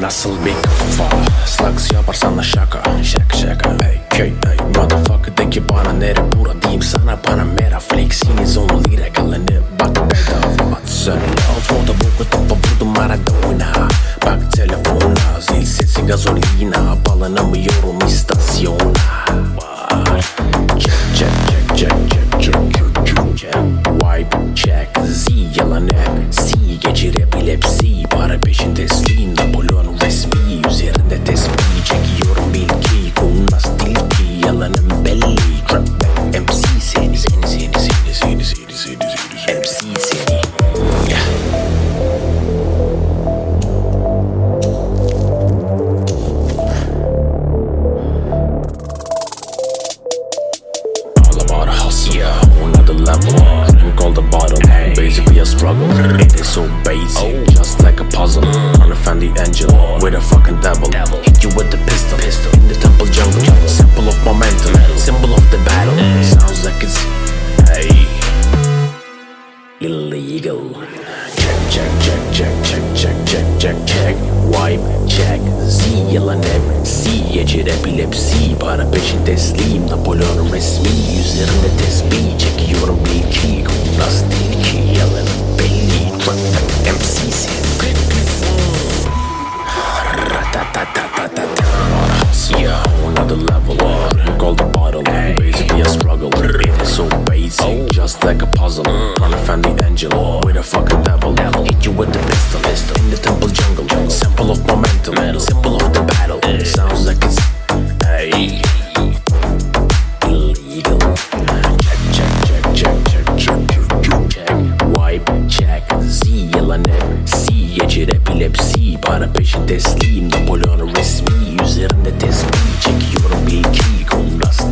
Nasıl bir kafa? Slugs yaparsana şaka. Şaka şaka. Hey hey hey Motherfucker de ki bana nere? Bura diyeyim sana bana mera. Flexiniz on lira kalanı bak bedava. Sen ya foto boku topa vurdum Maradona. Bak telefona zil sesi gazolina Bağlanamıyorum istasyona. Var. Check check check check check check check check. Wipe check Z yalan hep. Geci rap, epilepsie Pare pe și destin, Napoleonul vesmin so basic, just like a puzzle. Unifend the angel with a fucking devil. Hit you with the pistol, in the temple jungle. Symbol of momentum, symbol of the battle. Sounds like it's hey illegal. Check, check, check, check, check, check, check, check, check. Wipe, check. Z yalan hep. C geçir epilepsi. Para peşin teslim. Napolyon resmi. Üzerinde tesbih. Oh, just like a puzzle. Mm. Trying to find the angel oh. with a fucking devil. devil. Hit you with the pistol. pistol. In the temple jungle. jungle. Symbol of momentum. Metal. Symbol of the battle. It Sounds like it's. Hey. Illegal. Check, check, check, check, check, check, check, check. Wipe, check. Зіяла не сіє черепілепсі. Para peşi teslim. Napolyon'u resmi. Üzerinde tesbih. Çekiyorum bilgiyi. Kumrasta.